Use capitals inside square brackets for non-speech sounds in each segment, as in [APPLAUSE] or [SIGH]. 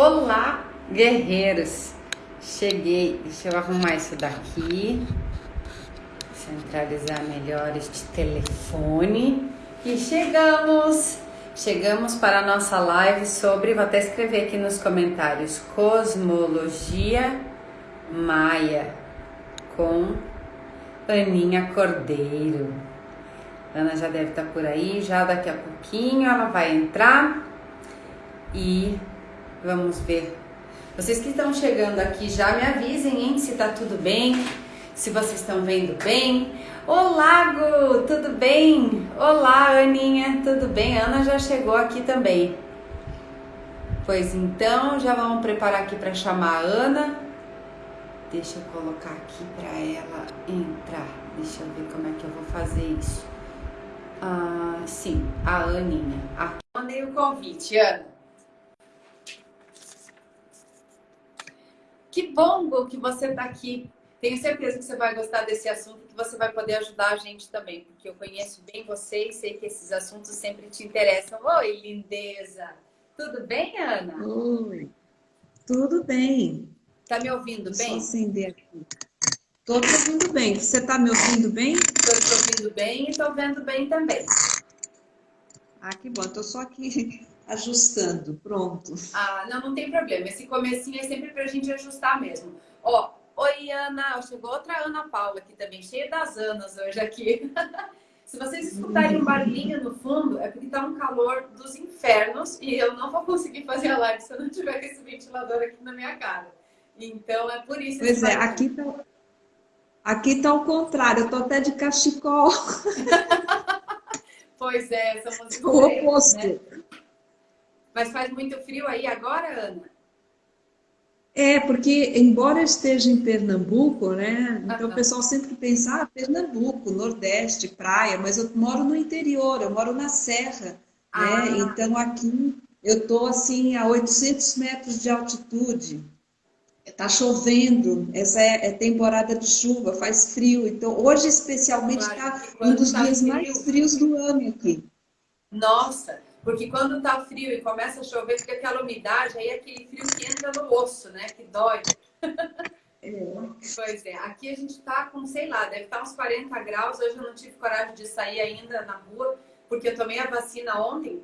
Olá, guerreiros! Cheguei, deixa eu arrumar isso daqui, centralizar melhor este telefone e chegamos! Chegamos para a nossa live sobre, vou até escrever aqui nos comentários, cosmologia maia com Aninha Cordeiro. Ana já deve estar por aí, já daqui a pouquinho ela vai entrar e vamos ver. Vocês que estão chegando aqui já me avisem, hein, se tá tudo bem, se vocês estão vendo bem. Olá, Gu, tudo bem? Olá, Aninha, tudo bem? Ana já chegou aqui também. Pois então, já vamos preparar aqui para chamar a Ana. Deixa eu colocar aqui para ela entrar. Deixa eu ver como é que eu vou fazer isso. Ah, sim, a Aninha. Aqui mandei o convite, Ana. Que bom, que você está aqui tenho certeza que você vai gostar desse assunto, que você vai poder ajudar a gente também, porque eu conheço bem você e sei que esses assuntos sempre te interessam. Oi, lindeza! Tudo bem, Ana? Oi, tudo bem. Tá me ouvindo bem? Só acender aqui. Tô te ouvindo bem. Você tá me ouvindo bem? Tô te ouvindo bem e tô vendo bem também. Ah, que bom. Tô só aqui ajustando. Pronto. Ah, não, não tem problema. Esse comecinho é sempre pra gente ajustar mesmo. Ó, Oi, Ana. Chegou outra Ana Paula aqui também, cheia das Anas hoje aqui. [LAUGHS] Se vocês escutarem um barulhinho no fundo, é porque tá um calor dos infernos e eu não vou conseguir fazer a live se eu não tiver esse ventilador aqui na minha cara. Então é por isso. Pois é, aqui tá, aqui tá o contrário, eu tô até de cachecol. [LAUGHS] pois é, somos o oposto. Né? Mas faz muito frio aí agora, Ana? É, porque embora esteja em Pernambuco, né? Então o pessoal sempre pensa, ah, Pernambuco, Nordeste, praia, mas eu moro no interior, eu moro na Serra, né? ah. né? Então aqui eu tô assim a 800 metros de altitude. Tá chovendo, essa é, é temporada de chuva, faz frio. Então hoje especialmente está um dos tá dias frio. mais frios do ano aqui. Nossa, porque quando tá frio e começa a chover, fica aquela umidade, aí aquele frio que entra no osso, né? Que dói. É. Pois é, aqui a gente tá com, sei lá, deve estar tá uns 40 graus. Hoje eu não tive coragem de sair ainda na rua, porque eu tomei a vacina ontem,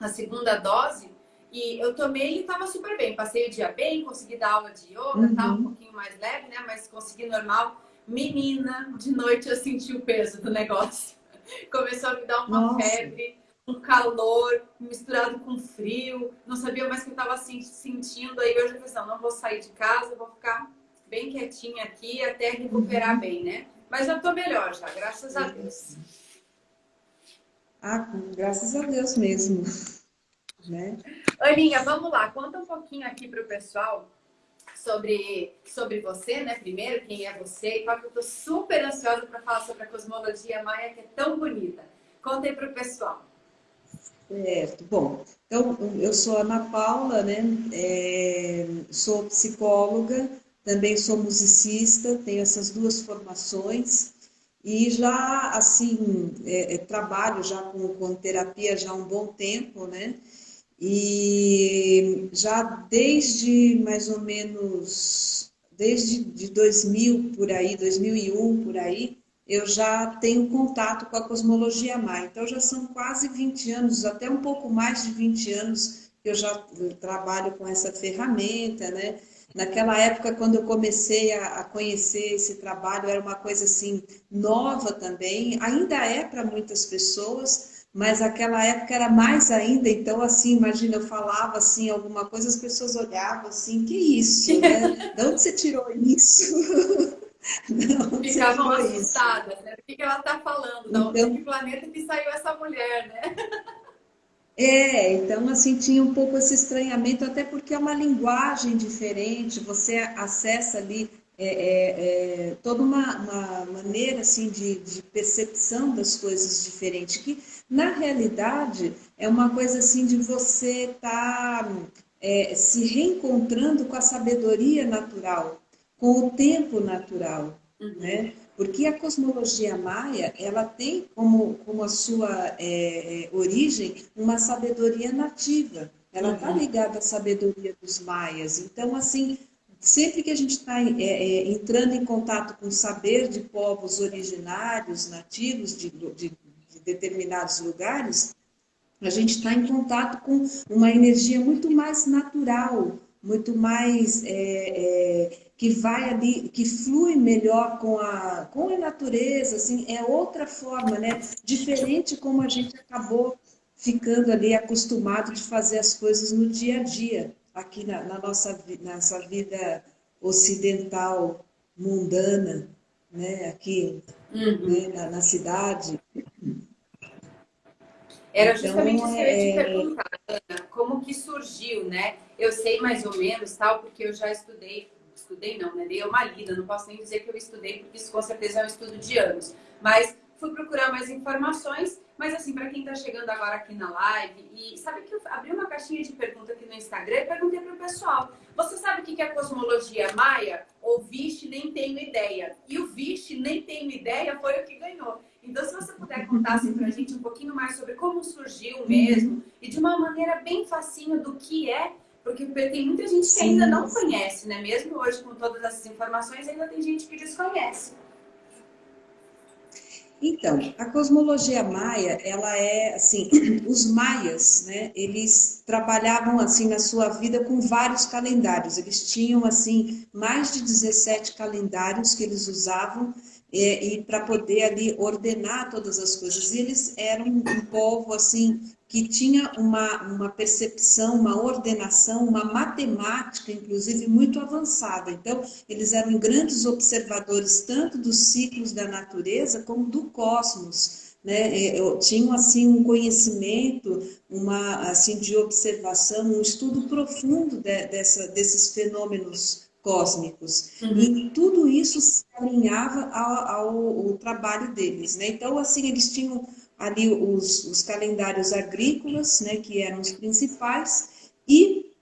a segunda dose, e eu tomei e tava super bem. Passei o dia bem, consegui dar aula de yoga, uhum. tá um pouquinho mais leve, né? Mas consegui normal. Menina, de noite eu senti o peso do negócio. [LAUGHS] Começou a me dar uma Nossa. febre um calor misturado com frio, não sabia mais o que eu estava sentindo. Aí hoje eu falei, não, não vou sair de casa, vou ficar bem quietinha aqui até recuperar uhum. bem, né? Mas eu tô melhor já, graças a Deus. Ah, graças a Deus mesmo. [LAUGHS] Né? Aninha, vamos lá, conta um pouquinho aqui para o pessoal sobre, sobre você, né? Primeiro, quem é você, e eu tô super ansiosa para falar sobre a cosmologia maia, que é tão bonita. Conta aí para o pessoal. Certo. Bom, então eu sou Ana Paula, né? É, sou psicóloga, também sou musicista, tenho essas duas formações e já assim é, é, trabalho já com, com terapia já há um bom tempo, né? E já desde mais ou menos desde de 2000 por aí, 2001 por aí, eu já tenho contato com a cosmologia maia. Então já são quase 20 anos, até um pouco mais de 20 anos que eu já trabalho com essa ferramenta, né? Naquela época, quando eu comecei a, a conhecer esse trabalho, era uma coisa assim nova também. Ainda é para muitas pessoas, mas aquela época era mais ainda. Então, assim, imagina, eu falava assim alguma coisa, as pessoas olhavam assim, que isso, né? De onde você tirou isso? [LAUGHS] Não, Ficavam assustadas, né? O que, ela está falando? Então, de que planeta que saiu essa mulher, né? É, então assim tinha um pouco esse estranhamento, até porque é uma linguagem diferente, você acessa ali é, é, é, toda uma, uma, maneira assim de, de, percepção das coisas diferente, que na realidade é uma coisa assim de você estar tá, é, se reencontrando com a sabedoria natural, com o tempo natural, uhum. né? Porque a cosmologia maia, ela tem como, como a sua é, é, origem uma sabedoria nativa. ela está uhum. ligada à sabedoria dos maias. Então, assim, sempre que a gente está é, é, entrando em contato com o saber de povos originários, nativos de, de, de determinados lugares, a gente está em contato com uma energia muito mais natural, muito mais é, é, que vai ali, que flui melhor com a, com a natureza, assim, é outra forma, né? Diferente como a gente acabou ficando ali acostumado de fazer as coisas no dia a dia, aqui na, na nossa, nossa vida ocidental, mundana, né? Aqui uhum. né? na, na cidade. Era então, justamente então, isso que eu ia te é, perguntar, Ana, como que surgiu, né? Eu sei mais ou menos, tal, porque eu já estudei, estudei não, né? Dei uma lida, não posso nem dizer que eu estudei, porque isso com certeza é um estudo de anos. Mas fui procurar mais informações, mas assim, para quem está chegando agora aqui na live, e sabe que eu abri uma caixinha de pergunta aqui no Instagram e perguntei para o pessoal: você sabe o que é cosmologia maia? Ou Vixe, nem tenho ideia. E o Vixe, nem tenho ideia, foi o que ganhou. Então, se você puder contar assim, para a gente um pouquinho mais sobre como surgiu mesmo, e de uma maneira bem facinho do que é, porque tem muita gente que ainda não conhece, né? Mesmo hoje, com todas essas informações, ainda tem gente que desconhece. Então, a cosmologia maia, ela é assim, [CLEARS THROAT] os maias, né, eles trabalhavam assim na sua vida com vários calendários. Eles tinham assim mais de 17 calendários que eles usavam é, e para poder ali ordenar todas as coisas. E eles eram um povo assim que tinha uma, uma percepção, uma ordenação, uma matemática, inclusive, muito avançada. Então, eles eram grandes observadores tanto dos ciclos da natureza como do cosmos. Né? É, tinham assim um conhecimento, uma assim de observação, um estudo profundo de, dessa, desses fenômenos cósmicos. Uhum. E tudo isso se alinhava ao, ao, ao, trabalho deles. Né? Então, assim, eles tinham ali os, os calendários agrícolas, né, que eram os principais, e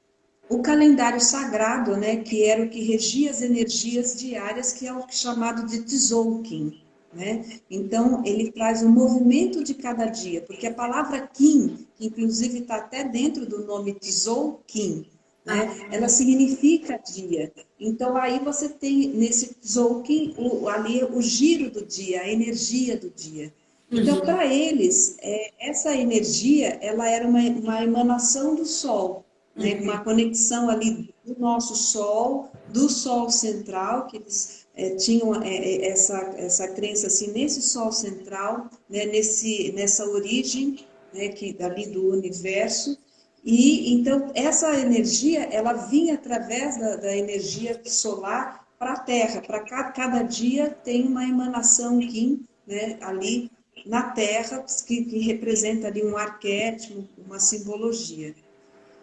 o calendário sagrado, né, que era o que regia as energias diárias, que é o chamado de Tzolk'in. Né? Então, ele traz o movimento de cada dia, porque a palavra Kim, que inclusive está até dentro do nome Tzolk'in, né? Ela significa dia. Então aí você tem nesse Zolkin o, ali o giro do dia, a energia do dia. Então uhum. para eles é, essa energia ela era uma, uma emanação do Sol, né? uhum. uma conexão ali do nosso Sol, do Sol central que eles é, tinham é, é essa essa crença assim nesse Sol central, né? nesse nessa origem né? que dali do universo e então essa energia ela vinha através da, da energia solar para a Terra. Para cada, cada dia tem uma emanação Kim, né, ali na Terra que, que, representa ali um arquétipo, uma simbologia.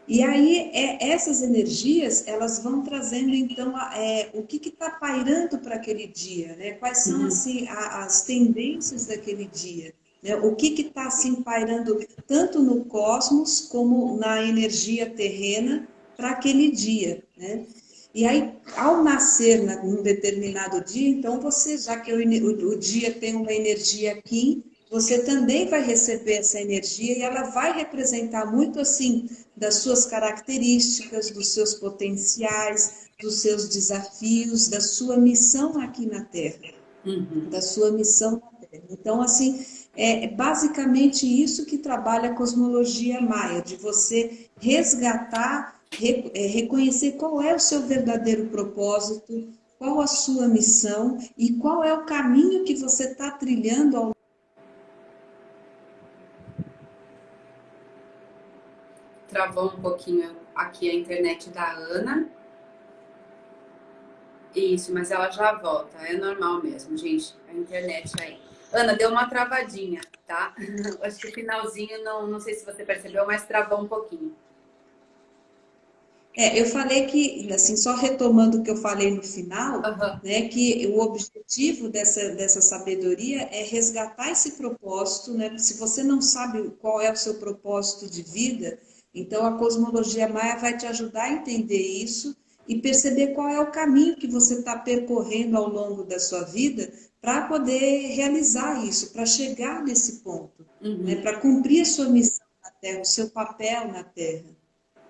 E aí é, essas energias elas vão trazendo então é, o que está pairando para aquele dia, né? Quais são uhum. assim a, as tendências daquele dia? Né? O que está assim pairando tanto no cosmos como na energia terrena para aquele dia. Né? E aí, ao nascer num determinado dia, então você, já que o, o, o dia tem uma energia aqui, você também vai receber essa energia e ela vai representar muito assim das suas características, dos seus potenciais, dos seus desafios, da sua missão aqui na Terra, uhum. da sua missão na Terra. Então, assim, é basicamente isso que trabalha a cosmologia maia, de você resgatar, é, reconhecer qual é o seu verdadeiro propósito, qual a sua missão e qual é o caminho que você está trilhando ao Travou um pouquinho aqui a internet da Ana. Isso, mas ela já volta. É normal mesmo, gente. A internet aí. Ana, deu uma travadinha, tá? [LAUGHS] Acho que o finalzinho, não, não sei se você percebeu, mas travou um pouquinho. É, eu falei que, assim, só retomando o que eu falei no final, uhum. né, que o objetivo dessa, dessa sabedoria é resgatar esse propósito, né? Se você não sabe qual é o seu propósito de vida, então a cosmologia maia vai te ajudar a entender isso e perceber qual é o caminho que você está percorrendo ao longo da sua vida para poder realizar isso, para chegar nesse ponto, uhum. né? para cumprir a sua missão na Terra, o seu papel na Terra.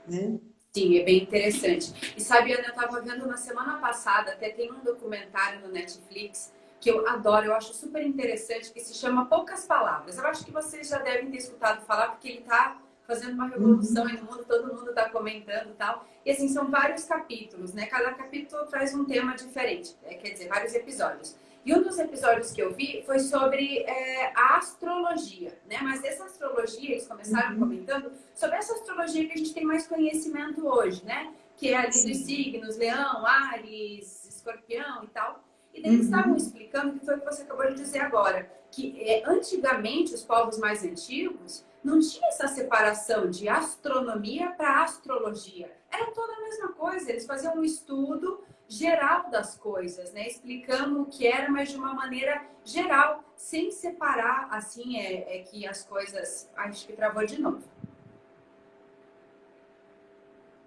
né? Sim, é bem interessante. E sabe, Ana, eu estava vendo na semana passada, até tem um documentário no Netflix que eu adoro, eu acho super interessante, que se chama Poucas Palavras. Eu acho que vocês já devem ter escutado falar, porque ele está fazendo uma revolução uhum. aí no mundo, todo mundo está comentando e tal. E assim, são vários capítulos, né? Cada capítulo traz um tema diferente, né? quer dizer, vários episódios. E um dos episódios que eu vi foi sobre é, a astrologia, né? Mas essa astrologia, eles começaram uhum. comentando sobre essa astrologia que a gente tem mais conhecimento hoje, né? Que é ali dos signos, leão, ares, escorpião e tal. E daí eles uhum. estavam explicando, que foi o que você acabou de dizer agora, que é, antigamente os povos mais antigos não tinha essa separação de astronomia para astrologia. Era toda a mesma coisa, eles faziam um estudo geral das coisas, né? Explicando o que era, mas de uma maneira geral, sem separar, assim, é, é que as coisas... Acho que travou de novo.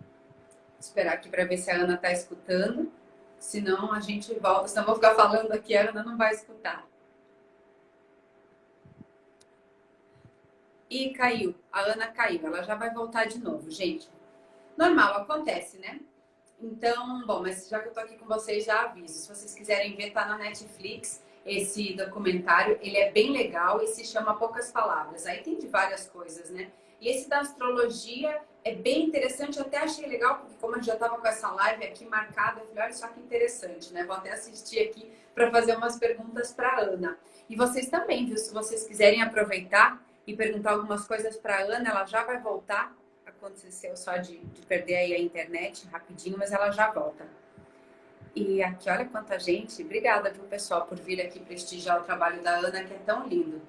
Vou esperar aqui para ver se a Ana está escutando. Senão a gente volta, senão vou ficar falando aqui, a Ana não vai escutar. E caiu, a Ana caiu, ela já vai voltar de novo, gente. Normal, acontece, né? Então, bom, mas já que eu tô aqui com vocês, já aviso. Se vocês quiserem ver, tá na Netflix esse documentário. Ele é bem legal e se chama Poucas Palavras. Aí tem de várias coisas, né? E esse da astrologia é bem interessante. Eu até achei legal, porque como eu já tava com essa live aqui marcada, eu falei, olha só que interessante, né? Vou até assistir aqui para fazer umas perguntas para Ana. E vocês também, viu? Se vocês quiserem aproveitar e perguntar algumas coisas para Ana, ela já vai voltar aconteceu só de, de perder aí a internet rapidinho, mas ela já volta. E aqui, olha quanta gente. Obrigada, viu, pessoal, por vir aqui prestigiar o trabalho da Ana, que é tão lindo.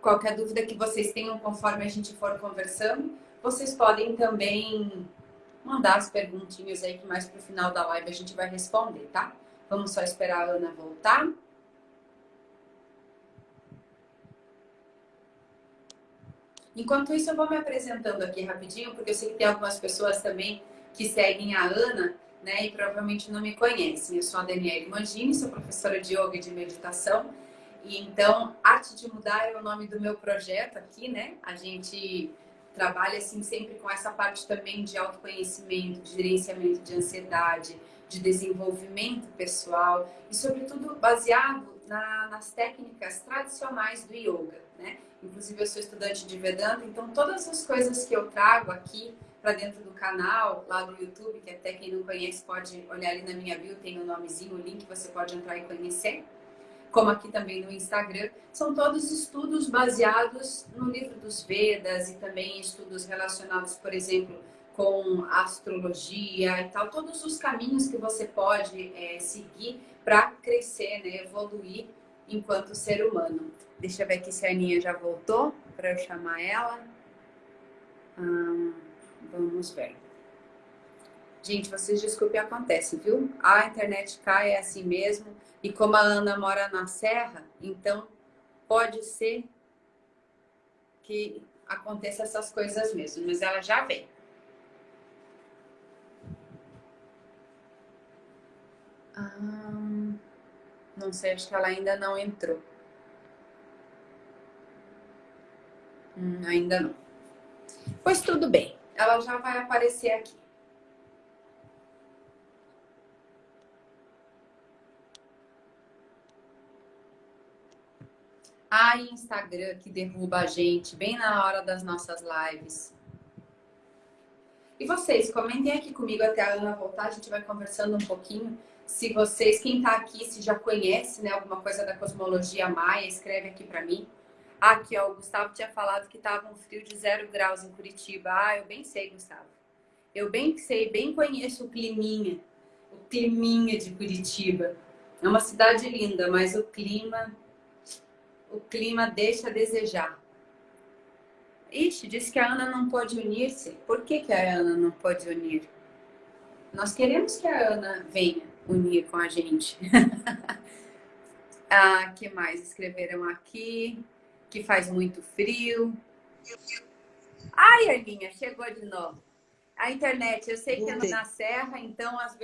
Qualquer dúvida que vocês tenham conforme a gente for conversando, vocês podem também mandar as perguntinhas aí que mais pro final da live a gente vai responder, tá? Vamos só esperar a Ana voltar. Enquanto isso, eu vou me apresentando aqui rapidinho, porque eu sei que tem algumas pessoas também que seguem a Ana, né, e provavelmente não me conhecem. Eu sou a Daniela Mangini, sou professora de yoga e de meditação. E então, Arte de Mudar é o nome do meu projeto aqui, né? A gente trabalha assim sempre com essa parte também de autoconhecimento, de gerenciamento de ansiedade, de desenvolvimento pessoal e sobretudo baseado na, nas técnicas tradicionais do yoga, né? Inclusive, eu sou estudante de Vedanta, então todas as coisas que eu trago aqui para dentro do canal, lá no YouTube, que até quem não conhece pode olhar ali na minha bio, tem o um nomezinho, o link, você pode entrar e conhecer. Como aqui também no Instagram, são todos estudos baseados no livro dos Vedas e também estudos relacionados, por exemplo, com astrologia e tal, todos os caminhos que você pode é, seguir para crescer, né, evoluir enquanto ser humano. Deixa eu ver aqui se a Aninha já voltou para eu chamar ela. Hum, vamos ver. Gente, vocês desculpem, acontece, viu? A internet cai, é assim mesmo. E como a Ana mora na serra, então pode ser que aconteça essas coisas mesmo. Mas ela já vem. Não sei, acho que ela ainda não entrou. Hum, ainda não. Pois tudo bem, ela já vai aparecer aqui. Ai, Instagram que derruba a gente bem na hora das nossas lives. E vocês, comentem aqui comigo até a Ana voltar, a gente vai conversando um pouquinho. Se vocês, quem está aqui, se já conhece né, alguma coisa da cosmologia maia, escreve aqui para mim. Aqui, ó, o Gustavo tinha falado que estava um frio de zero graus em Curitiba. Ah, eu bem sei, Gustavo. Eu bem sei, bem conheço o climinha. O climinha de Curitiba. É uma cidade linda, mas o clima... O clima deixa a desejar. Ixi, disse que a Ana não pode unir-se. Por que, que a Ana não pode unir? Nós queremos que a Ana venha unir com a gente. [LAUGHS] ah, que mais escreveram aqui? que faz muito frio. Ai, Arlinha, chegou de novo. A internet, eu sei que é na serra, então às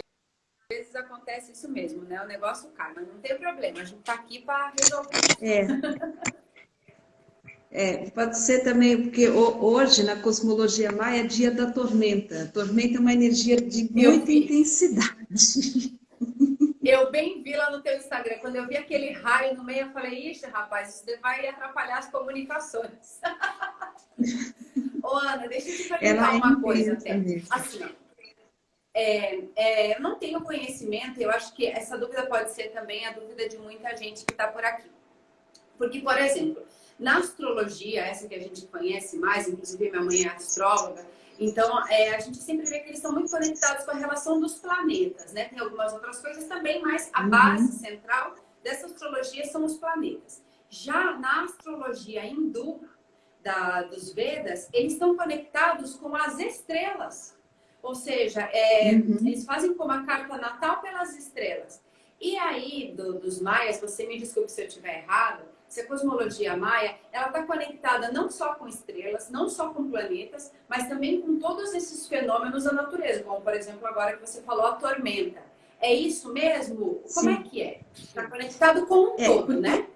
vezes acontece isso mesmo, né? O negócio cai, mas não tem problema, a gente tá aqui para resolver. É. É, pode ser também, porque hoje na cosmologia maia é dia da tormenta. A tormenta é uma energia de muita intensidade. [LAUGHS] Eu bem vi lá no teu Instagram, quando eu vi aquele raio no meio, eu falei, ixi, rapaz, isso vai atrapalhar as comunicações. [LAUGHS] Ô, Ana, deixa eu te perguntar é uma coisa até. Assim, é, é, eu não tenho conhecimento, eu acho que essa dúvida pode ser também a dúvida de muita gente que está por aqui. Porque, por exemplo, na astrologia, essa que a gente conhece mais, inclusive minha mãe é astróloga, então, é, a gente sempre vê que eles estão muito conectados com a relação dos planetas, né? Tem algumas outras coisas também, mas a uhum. base central dessa astrologia são os planetas. Já na astrologia hindu, da, dos Vedas, eles estão conectados com as estrelas. Ou seja, é, uhum. eles fazem como a carta natal pelas estrelas. E aí, do, dos maias, você me desculpe se eu estiver errado, se a cosmologia maia, ela está conectada não só com estrelas, não só com planetas, mas também com todos esses fenômenos da natureza, como por exemplo agora que você falou a tormenta. É isso mesmo? Como é que é? Está conectado com um é, todo, porque... né?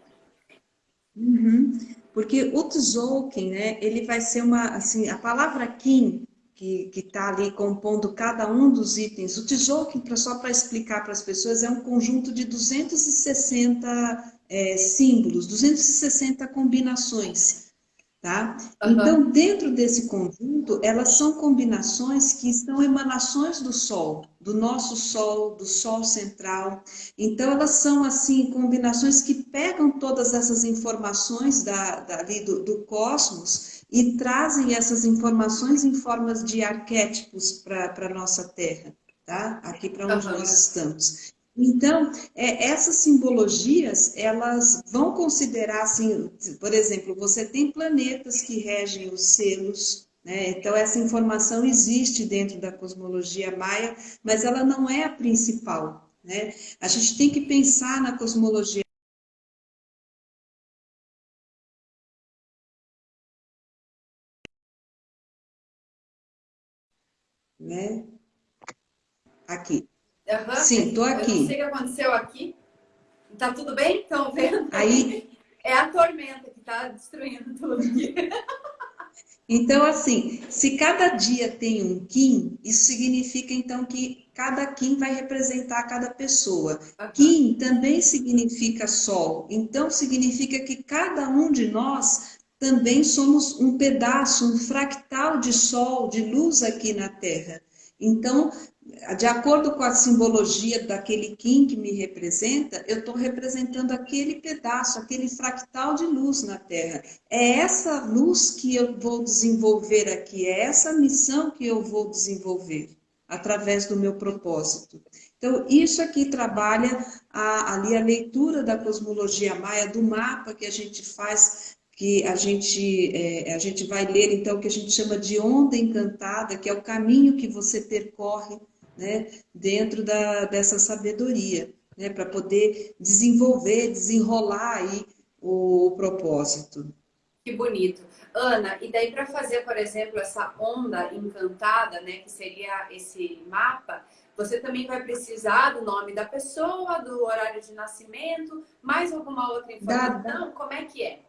Uhum. Porque o Tzolk'in, né, ele vai ser uma, assim, a palavra Kim, que está ali compondo cada um dos itens, o Tzolk'in, só para explicar para as pessoas, é um conjunto de 260 é, símbolos, 260 combinações. Tá? Uhum. Então, dentro desse conjunto, elas são combinações que são emanações do Sol, do nosso Sol, do Sol central. Então, elas são, assim, combinações que pegam todas essas informações da, da do, do cosmos e trazem essas informações em formas de arquétipos para a nossa Terra, tá? Aqui para onde uhum. nós estamos. Então, é, essas simbologias, elas vão considerar, assim, por exemplo, você tem planetas que regem os selos, né? então essa informação existe dentro da cosmologia maia, mas ela não é a principal. Né? A gente tem que pensar na cosmologia né? Aqui. Uhum. Sim, tô aqui. Eu não sei o que aconteceu aqui. Tá tudo bem? Estão vendo? Aí... [LAUGHS] É a tormenta que está destruindo tudo aqui. Então, assim, se cada dia tem um Kim, isso significa então que cada Kim vai representar cada pessoa. Kim também significa sol, então significa que cada um de nós também somos um pedaço, um fractal de sol, de luz aqui na Terra. Então, de acordo com a simbologia daquele Kim que me representa, eu estou representando aquele pedaço, aquele fractal de luz na Terra. É essa luz que eu vou desenvolver aqui, é essa missão que eu vou desenvolver através do meu propósito. Então, isso aqui trabalha a, ali a leitura da cosmologia maia, do mapa que a gente faz que a gente, é, a gente vai ler, então, que a gente chama de onda encantada, que é o caminho que você percorre né, dentro da, dessa sabedoria, né, para poder desenvolver, desenrolar aí o, o propósito. Que bonito. Ana, e daí para fazer, por exemplo, essa onda encantada, né, que seria esse mapa, você também vai precisar do nome da pessoa, do horário de nascimento, mais alguma outra informação? Da... Como é que é?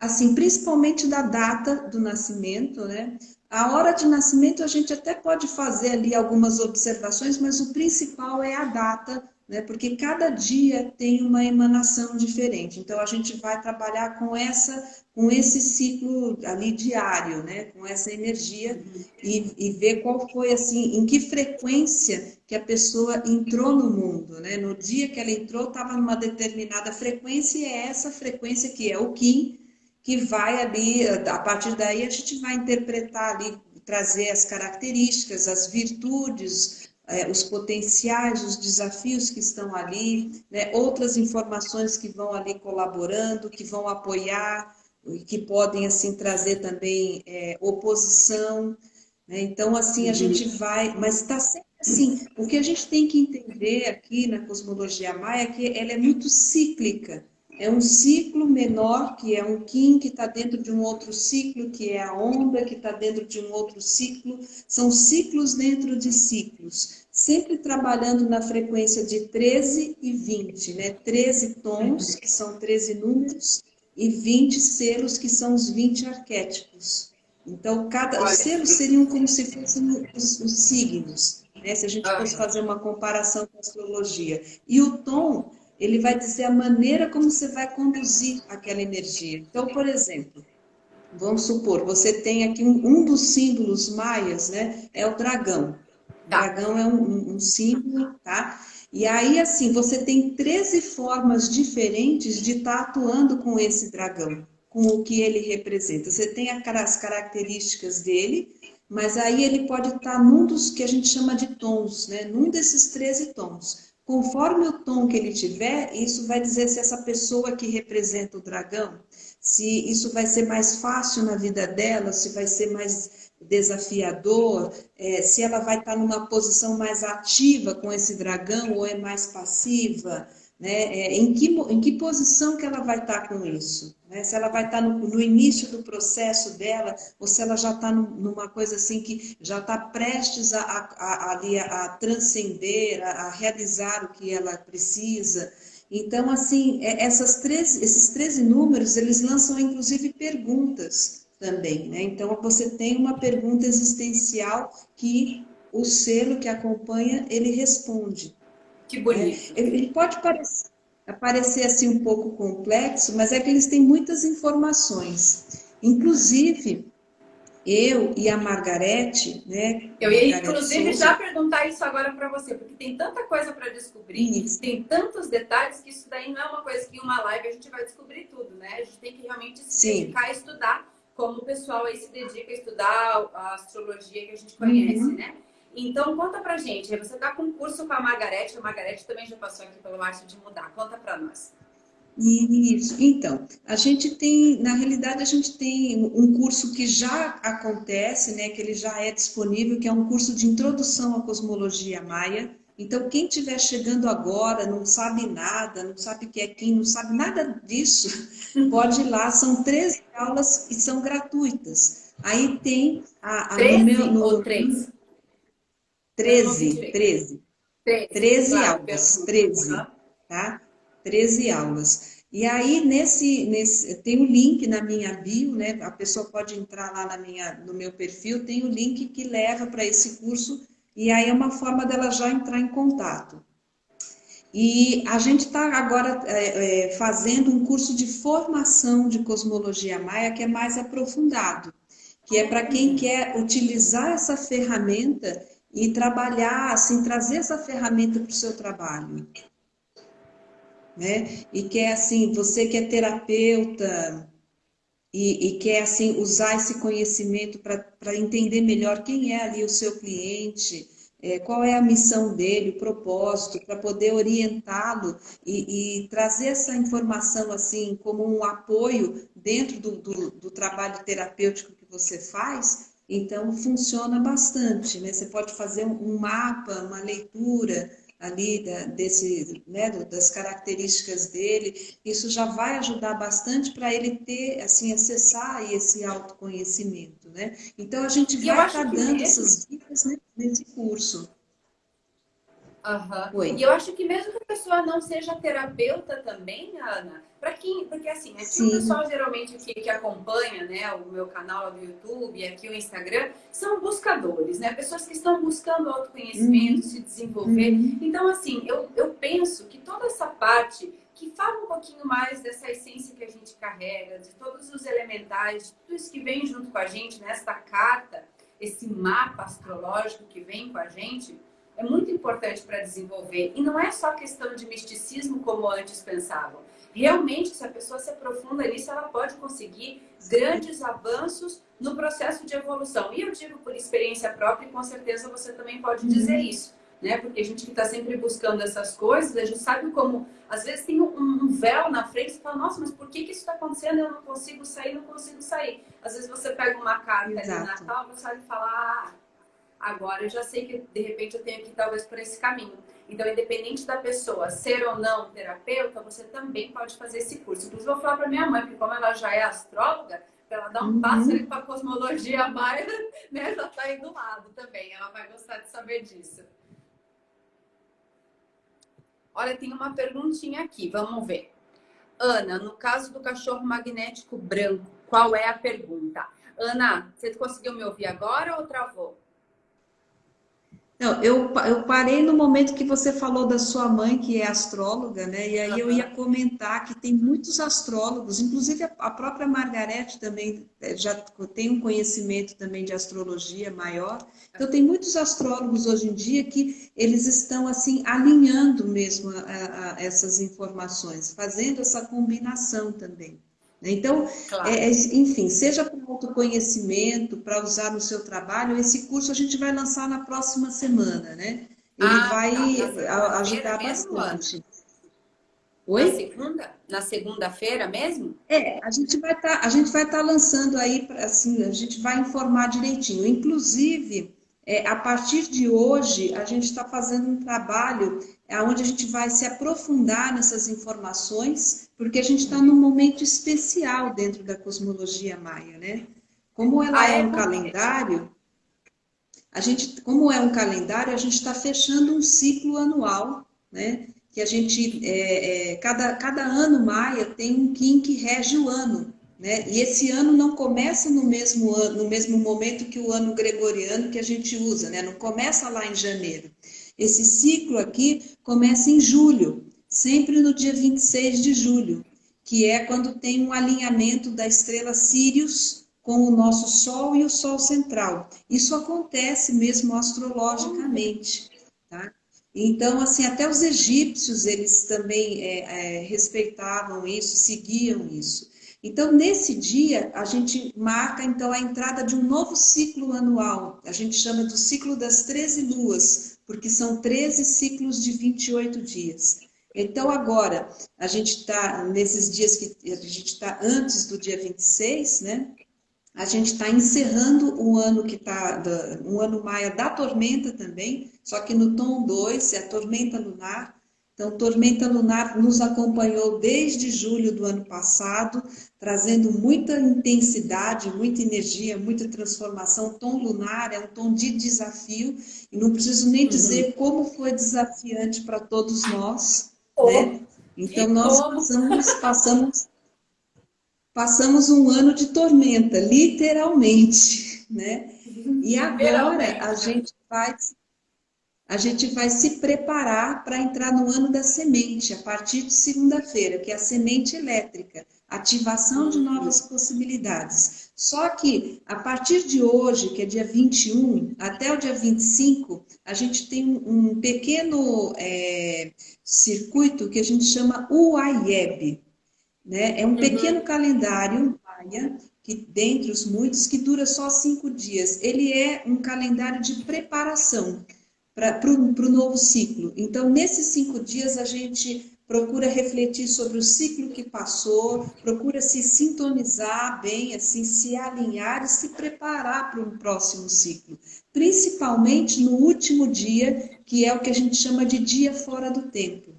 Assim, principalmente da data do nascimento, né? A hora de nascimento a gente até pode fazer ali algumas observações, mas o principal é a data, né? porque cada dia tem uma emanação diferente. Então a gente vai trabalhar com essa, com esse ciclo ali diário, né? com essa energia e, e ver qual foi assim, em que frequência que a pessoa entrou no mundo. Né? No dia que ela entrou, estava numa determinada frequência e é essa frequência que é o Kim que vai ali, a partir daí a gente vai interpretar ali, trazer as características, as virtudes, é, os potenciais, os desafios que estão ali, né? outras informações que vão ali colaborando, que vão apoiar, que podem assim trazer também é, oposição. Né? Então, assim, a uhum. gente vai, mas está sempre assim, o que a gente tem que entender aqui na cosmologia maia é que ela é muito cíclica. É um ciclo menor, que é um Kim, que está dentro de um outro ciclo, que é a onda, que está dentro de um outro ciclo. São ciclos dentro de ciclos, sempre trabalhando na frequência de 13 e 20, né? 13 tons, que são 13 números, e 20 selos, que são os 20 arquétipos. Então, cada, os selos seriam como se fossem os, os signos, né? se a gente fosse fazer uma comparação com a astrologia. E o tom, ele vai dizer a maneira como você vai conduzir aquela energia. Então, por exemplo, vamos supor, você tem aqui um, um dos símbolos maias, né? É o dragão. O tá. dragão é um, um símbolo, tá? E aí, assim, você tem 13 formas diferentes de estar tá atuando com esse dragão, com o que ele representa. Você tem as características dele, mas aí ele pode estar tá num dos que a gente chama de tons, né? Num desses 13 tons. Conforme o tom que ele tiver, isso vai dizer se essa pessoa que representa o dragão, se isso vai ser mais fácil na vida dela, se vai ser mais desafiador, é, se ela vai estar numa posição mais ativa com esse dragão ou é mais passiva, né? É, em, que, em que posição que ela vai estar com isso? Né? Se ela vai estar no, no, início do processo dela ou se ela já está numa coisa assim que já está prestes a, a, a, a, a transcender, a, a realizar o que ela precisa. Então, assim, é, essas três, esses 13 números, eles lançam inclusive perguntas também. Né? Então, você tem uma pergunta existencial que o selo que acompanha, ele responde. Que bonito. É, ele pode parecer, parecer assim um pouco complexo, mas é que eles têm muitas informações. Inclusive, eu e a Margarete, né? Eu ia, inclusive, Souza, já perguntar isso agora para você, porque tem tanta coisa para descobrir, isso. tem tantos detalhes que isso daí não é uma coisa que em uma live a gente vai descobrir tudo, né? A gente tem que realmente se Sim. dedicar a estudar como o pessoal aí se dedica a estudar a astrologia que a gente conhece, uhum. né? Então, conta pra gente. Você tá com um curso com a Margarete, a Margarete também já passou aqui pelo Arte de Mudar. Conta pra nós. Isso. Então, a gente tem, na realidade, a gente tem um curso que já acontece, né, que ele já é disponível, que é um curso de introdução à cosmologia maia. Então, quem estiver chegando agora, não sabe nada, não sabe o que é quem, não sabe nada disso, [LAUGHS] pode ir lá. São 13 aulas e são gratuitas. Aí tem a... a 13 no meu, no, ou 3? 13, 13. 13, 13 claro, aulas, 13, tá? 13 aulas. E aí, nesse, nesse, tem o um link na minha bio, né? A pessoa pode entrar lá na minha, no meu perfil, tem o um link que leva para esse curso e aí é uma forma dela já entrar em contato. E a gente está agora é, é, fazendo um curso de formação de cosmologia maia que é mais aprofundado, que é para quem quer utilizar essa ferramenta e trabalhar, assim, trazer essa ferramenta para o seu trabalho. Né? E quer, assim, você que é terapeuta, e, e quer assim usar esse conhecimento para entender melhor quem é ali o seu cliente, é, qual é a missão dele, o propósito, para poder orientá-lo e, e, trazer essa informação assim como um apoio dentro do, do, do trabalho terapêutico que você faz, então funciona bastante. Né? Você pode fazer um mapa, uma leitura ali da, desse, né, das características dele, isso já vai ajudar bastante para ele ter, assim, acessar esse autoconhecimento, né? Então a gente vai estar tá dando mesmo... essas dicas né, nesse curso. Uhum. E eu acho que mesmo que a pessoa não seja terapeuta também, Ana, para quem, porque assim, aqui Sim. o pessoal geralmente que, que acompanha, né, o meu canal do YouTube, aqui o Instagram, são buscadores, né, pessoas que estão buscando autoconhecimento, uhum. se desenvolver. Uhum. Então, assim, eu, eu penso que toda essa parte que fala um pouquinho mais dessa essência que a gente carrega, de todos os elementais, de tudo isso que vem junto com a gente nesta carta, esse mapa astrológico que vem com a gente, é muito importante para desenvolver. E não é só questão de misticismo como antes pensavam. Realmente, se a pessoa se aprofunda nisso, ela pode conseguir grandes avanços no processo de evolução. E eu digo por experiência própria, e com certeza você também pode dizer uhum. isso. Né? Porque a gente que está sempre buscando essas coisas, a gente sabe como, às vezes tem um, um véu na frente e fala, nossa, mas por que, que isso está acontecendo? Eu não consigo sair, não consigo sair. Às vezes você pega uma carta na Natal, você vai falar, ah, agora eu já sei que de repente eu tenho que ir talvez por esse caminho. Então, independente da pessoa ser ou não terapeuta, você também pode fazer esse curso. Inclusive, eu vou falar para minha mãe, porque como ela já é astróloga, para ela dar um uhum. passo ali para a cosmologia mais, [LAUGHS] né, já está aí do lado também. Ela vai gostar de saber disso. Olha, tem uma perguntinha aqui, vamos ver. Ana, no caso do cachorro magnético branco, qual é a pergunta? Ana, você conseguiu me ouvir agora ou travou? Não, eu, eu parei no momento que você falou da sua mãe, que é astróloga, né? E aí uhum. eu ia comentar que tem muitos astrólogos, inclusive a própria Margarete também é, já tem um conhecimento também de astrologia maior. Então tem muitos astrólogos hoje em dia que eles estão assim alinhando mesmo a, a, essas informações, fazendo essa combinação também. Né? Então, claro. é, é, enfim, seja autoconhecimento, para usar no seu trabalho, esse curso a gente vai lançar na próxima semana, né? Ele ah, vai tá, ajudar bastante. Oi? Na segunda? Na segunda-feira mesmo? É, a gente vai estar, tá, a gente vai estar tá lançando aí, assim, a gente vai informar direitinho. Inclusive, é, a partir de hoje, a gente está fazendo um trabalho onde a gente vai se aprofundar nessas informações, porque a gente está num momento especial dentro da cosmologia maia, né? Como ela ah, é, é um calendário, a gente, como é um calendário, a gente está fechando um ciclo anual, né? Que a gente, é, é, cada, cada ano maia tem um Kim que rege o ano. Né? E esse ano não começa no mesmo ano, no mesmo momento que o ano gregoriano que a gente usa, né? Não começa lá em janeiro. Esse ciclo aqui começa em julho, sempre no dia 26 de julho, que é quando tem um alinhamento da estrela Sirius com o nosso Sol e o Sol central. Isso acontece mesmo astrologicamente, tá? Então, assim, até os egípcios, eles também é, é, respeitavam isso, seguiam isso. Então, nesse dia, a gente marca então a entrada de um novo ciclo anual. A gente chama do ciclo das 13 luas, porque são 13 ciclos de 28 dias. Então, agora, a gente está, nesses dias que a gente está antes do dia 26, né? A gente está encerrando o ano que está, um ano maia da tormenta também, só que no tom 2, é a tormenta lunar, então, Tormenta Lunar nos acompanhou desde julho do ano passado, trazendo muita intensidade, muita energia, muita transformação. O tom lunar é um tom de desafio, e não preciso nem dizer uhum. como foi desafiante para todos nós. Oh, né? Então, nós passamos, passamos, passamos um ano de tormenta, literalmente. Né? E agora a gente faz a gente vai se preparar para entrar no ano da semente, a partir de segunda-feira, que é a semente elétrica, ativação de novas possibilidades. Só que a partir de hoje, que é dia 21, até o dia 25, a gente tem um pequeno é, circuito que a gente chama UAIEB. Né? É um uhum. pequeno calendário maia que dentre os muitos, que dura só cinco dias. Ele é um calendário de preparação para o novo ciclo. Então, nesses cinco dias, a gente procura refletir sobre o ciclo que passou, procura se sintonizar bem, assim, se alinhar e se preparar para um próximo ciclo. Principalmente no último dia, que é o que a gente chama de dia fora do tempo.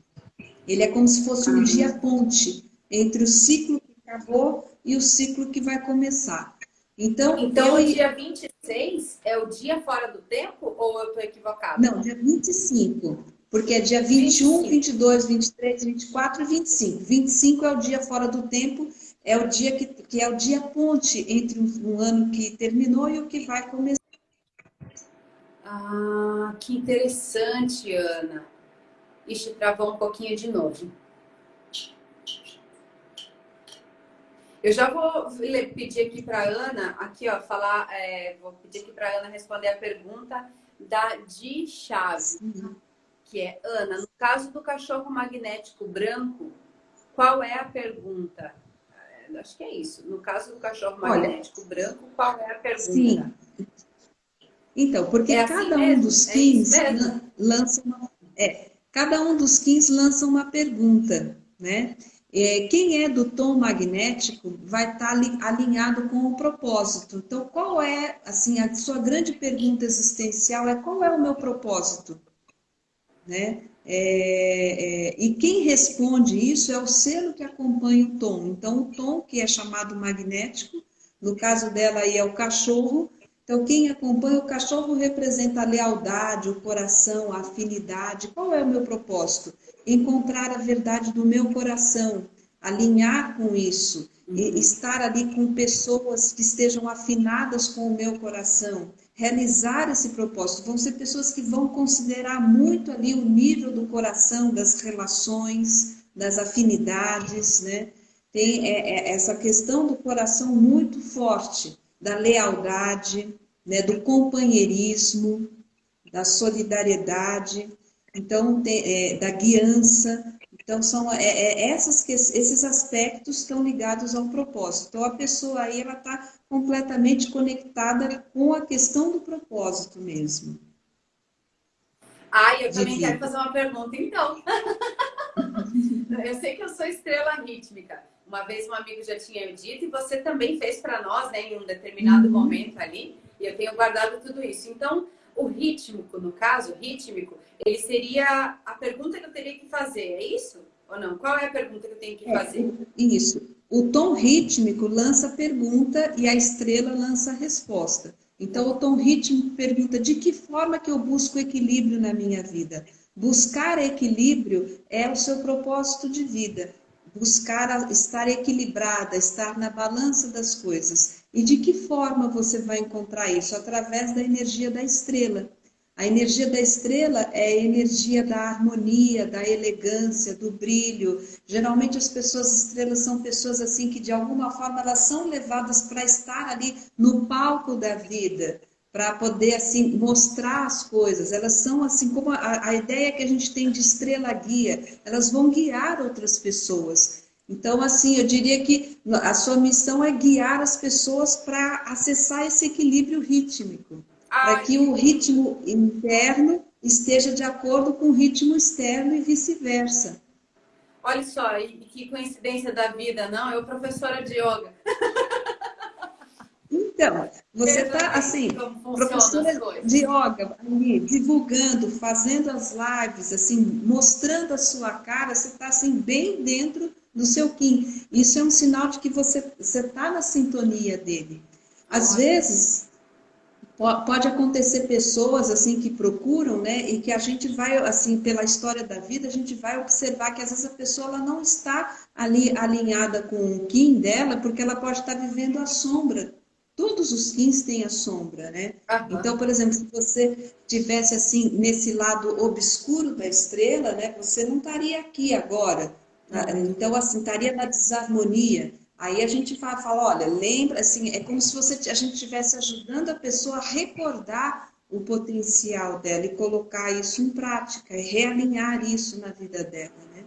Ele é como se fosse um dia ponte entre o ciclo que acabou e o ciclo que vai começar. Então, então eu... o dia 26 é o dia fora do tempo ou eu estou equivocada? Não, dia 25. Porque é dia 21, 25. 22, 23, 24 e 25. 25 é o dia fora do tempo, é o dia que, que é o dia ponte entre um, um ano que terminou e o que vai começar. Ah, que interessante, Ana. Ixi, travou um pouquinho de novo. Eu já vou pedir aqui para Ana, aqui ó, falar, é, vou pedir aqui para Ana responder a pergunta da Di Chaves, que é Ana, no caso do cachorro magnético branco, qual é a pergunta? É, acho que é isso. No caso do cachorro magnético Olha, branco, qual é a pergunta? Sim. Então, porque é assim cada um dos skins é lança uma, é, cada um dos skins lança uma pergunta, né? É, quem é do tom magnético vai estar tá alinhado com o propósito. Então, qual é, assim, a sua grande pergunta existencial é qual é o meu propósito? Né? É, é, e quem responde isso é o selo que acompanha o tom. Então, o tom, que é chamado magnético, no caso dela aí é o cachorro. Então, quem acompanha o cachorro representa a lealdade, o coração, a afinidade. Qual é o meu propósito? Encontrar a verdade do meu coração, alinhar com isso, uhum. estar ali com pessoas que estejam afinadas com o meu coração, realizar esse propósito. Vão ser pessoas que vão considerar muito ali o nível do coração, das relações, das afinidades, né? Tem é, é, essa questão do coração muito forte, da lealdade, né, do companheirismo, da solidariedade, então tem, é, da guiança. Então são é, é, essas, esses aspectos estão ligados ao propósito. Então a pessoa aí ela está completamente conectada com a questão do propósito mesmo. Ah, eu também quero fazer uma pergunta, então. [LAUGHS] eu sei que eu sou estrela rítmica. Uma vez um amigo já tinha dito e você também fez para nós, né, em um determinado uhum. momento ali. E eu tenho guardado tudo isso. Então, o rítmico, no caso, rítmico, ele seria a pergunta que eu teria que fazer, é isso? Ou não? Qual é a pergunta que eu tenho que é, fazer? Isso. O tom rítmico lança a pergunta e a estrela lança a resposta. Então, o tom rítmico pergunta de que forma que eu busco equilíbrio na minha vida? Buscar equilíbrio é o seu propósito de vida. Buscar estar equilibrada, estar na balança das coisas. E de que forma você vai encontrar isso? Através da energia da estrela. A energia da estrela é a energia da harmonia, da elegância, do brilho. Geralmente as pessoas estrelas são pessoas assim que de alguma forma elas são levadas para estar ali no palco da vida, para poder assim mostrar as coisas. Elas são assim como a, a ideia que a gente tem de estrela guia, elas vão guiar outras pessoas. Então, assim, eu diria que a sua missão é guiar as pessoas para acessar esse equilíbrio rítmico para que o ritmo interno esteja de acordo com o ritmo externo e vice-versa. Olha só, que coincidência da vida, não? Eu professora de yoga. [LAUGHS] Então, você está assim, professora de yoga, ali, divulgando, fazendo as lives, assim, mostrando a sua cara, você está assim bem dentro do seu Kim. Isso é um sinal de que você está na sintonia dele. Às Olha. vezes, Pode acontecer pessoas assim que procuram, né, e que a gente vai assim pela história da vida, a gente vai observar que às vezes a pessoa ela não está ali alinhada com o Kim dela, porque ela pode estar vivendo a sombra. Todos os Kins têm a sombra, né? Uhum. Então, por exemplo, se você tivesse assim nesse lado obscuro da estrela, né, você não estaria aqui agora. Então, assim, estaria na desarmonia. Aí a gente fala, fala, olha, lembra, assim, é como se você, a gente estivesse ajudando a pessoa a recordar o potencial dela e colocar isso em prática, e realinhar isso na vida dela, né?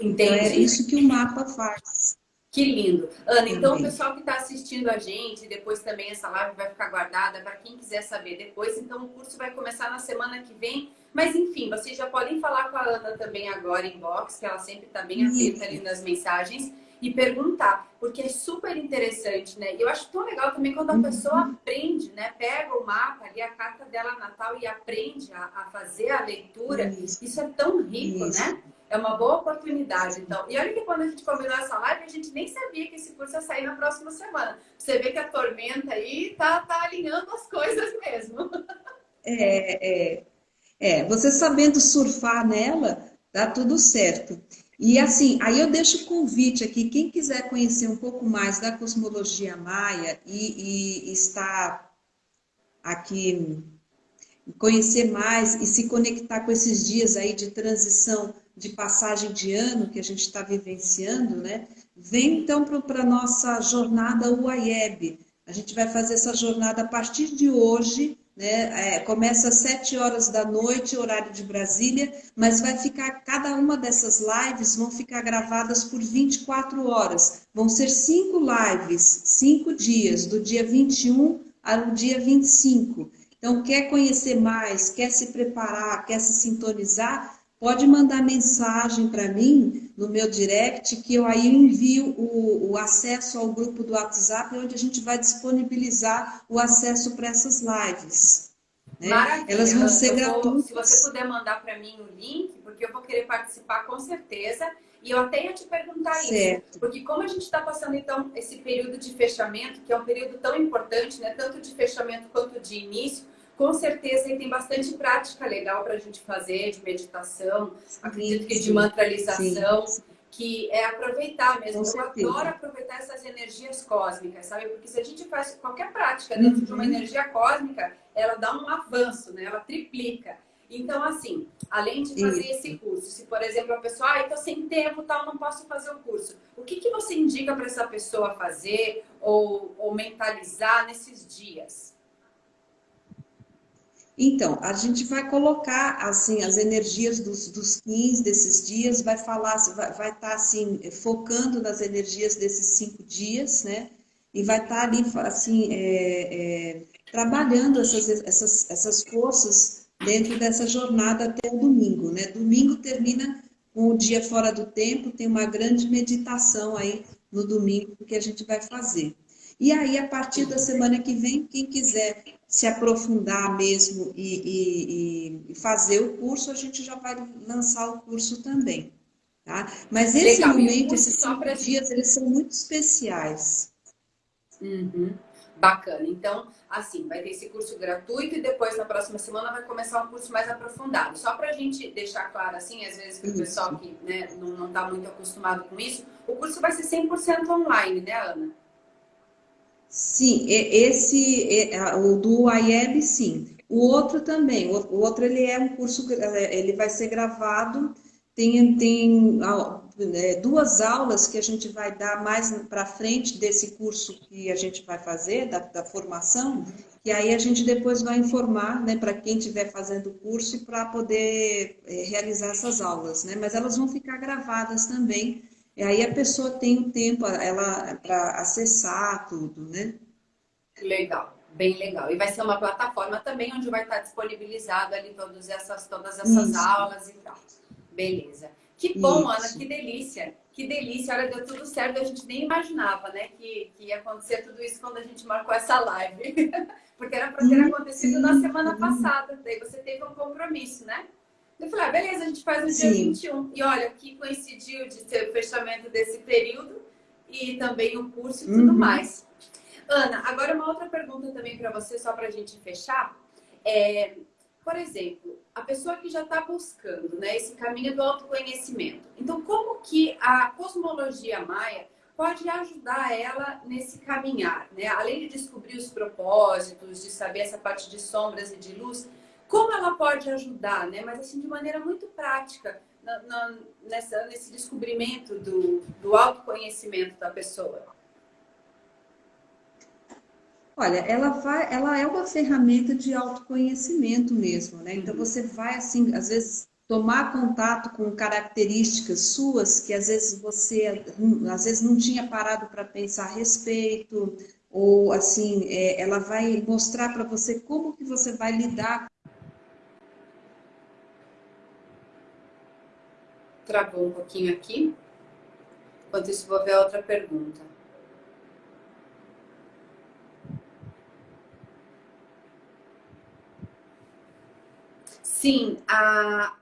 Entendi. Então é isso que o mapa faz. Que lindo. Ana, então o pessoal que está assistindo a gente, depois também essa live vai ficar guardada para quem quiser saber depois. Então o curso vai começar na semana que vem. Mas enfim, vocês já podem falar com a Ana também agora em box, que ela sempre está bem atenta ali nas mensagens e perguntar, porque é super interessante, né? E eu acho tão legal também quando a uhum. pessoa aprende, né? Pega o mapa ali, a carta dela natal e aprende a, a fazer a leitura. Isso. Isso, é tão rico, Isso. né? É uma boa oportunidade, então. E olha que quando a gente combinou essa live, a gente nem sabia que esse curso ia sair na próxima semana. Você vê que a tormenta aí tá, tá alinhando as coisas mesmo. É, é, é, você sabendo surfar nela, dá tudo certo. E assim, aí eu deixo o convite aqui, quem quiser conhecer um pouco mais da cosmologia maia e, e está aqui, conhecer mais e se conectar com esses dias aí de transição, de passagem de ano que a gente está vivenciando, né? Vem então para a nossa jornada UAIEB. A gente vai fazer essa jornada a partir de hoje, né? É, começa às 7 horas da noite, horário de Brasília, mas vai ficar, cada uma dessas lives vão ficar gravadas por 24 horas. Vão ser cinco lives, cinco dias, do dia 21 ao dia 25. Então, quer conhecer mais, quer se preparar, quer se sintonizar, pode mandar mensagem para mim no meu direct, que eu aí envio o, o, acesso ao grupo do WhatsApp, onde a gente vai disponibilizar o acesso para essas lives. Né? Maravilha. Elas vão ser gratuitas. Se você puder mandar para mim o link, porque eu vou querer participar com certeza. E eu até ia te perguntar certo. isso, porque como a gente está passando então esse período de fechamento, que é um período tão importante, né, tanto de fechamento quanto de início, com certeza tem bastante prática legal para a gente fazer de meditação, sim, acredito que de mantralização. Sim. que é aproveitar mesmo. Eu adoro aproveitar essas energias cósmicas, sabe? Porque se a gente faz qualquer prática dentro uhum. de uma uhum. energia cósmica, ela dá um avanço, né? Ela triplica. Então, assim, além de fazer Isso. esse curso, se por exemplo a pessoa, ah, estou sem tempo, tal, não posso fazer o curso, o que, que você indica para essa pessoa fazer ou, ou mentalizar nesses dias? Então, a gente vai colocar assim as energias dos, dos 15 desses dias, vai falar, vai, vai estar tá, assim focando nas energias desses cinco dias, né? E vai estar tá ali assim é, é, trabalhando essas, essas, essas forças dentro dessa jornada até o domingo, né? Domingo termina com o dia fora do tempo, tem uma grande meditação aí no domingo que a gente vai fazer. E aí, a partir da semana que vem, quem quiser se aprofundar mesmo e, e, e, fazer o curso, a gente já vai lançar o curso também. Tá? Mas esse Legal. momento, esses cinco dias, eles são muito especiais. Uhum. Bacana. Então, assim, vai ter esse curso gratuito e depois, na próxima semana, vai começar um curso mais aprofundado. Só para a gente deixar claro, assim, às vezes, para o pessoal que né, não está muito acostumado com isso, o curso vai ser 100% online, né, Ana? Sim, esse, o do IEB, sim. O outro também, o outro ele é um curso, ele vai ser gravado, tem, tem é, duas aulas que a gente vai dar mais para frente desse curso que a gente vai fazer, da, da formação, e aí a gente depois vai informar né, para quem estiver fazendo o curso para poder é, realizar essas aulas, né? Mas elas vão ficar gravadas também e aí a pessoa tem o tempo ela para acessar tudo, né? Legal, bem legal. E vai ser uma plataforma também onde vai estar disponibilizado ali todas essas, todas essas aulas e tal. Beleza. Que bom, Isso. Ana, que delícia. Que delícia. Olha, deu tudo certo. A gente nem imaginava, né, que, que ia acontecer tudo isso quando a gente marcou essa live. [LAUGHS] Porque era para ter acontecido na semana passada. Daí você teve um compromisso, né? Eu falei, ah, beleza, a gente faz no Sim. dia 21. E olha, que coincidiu de ser o fechamento desse período e também o curso e tudo uhum. mais. Ana, agora uma outra pergunta também para você, só para a gente fechar. É, por exemplo, a pessoa que já está buscando né, esse caminho do autoconhecimento. Então, como que a cosmologia maia pode ajudar ela nesse caminhar? Né? Além de descobrir os propósitos, de saber essa parte de sombras e de luz, como ela pode ajudar, né? Mas assim, de maneira muito prática, na, na, nessa, nesse descobrimento do, do autoconhecimento da pessoa. Olha, ela vai, ela é uma ferramenta de autoconhecimento mesmo, né? Então uhum. você vai assim, às vezes tomar contato com características suas que às vezes você às vezes não tinha parado para pensar a respeito, ou assim, é, ela vai mostrar para você como que você vai lidar travou um pouquinho aqui. Enquanto isso, vou ver a outra pergunta. Sim, a,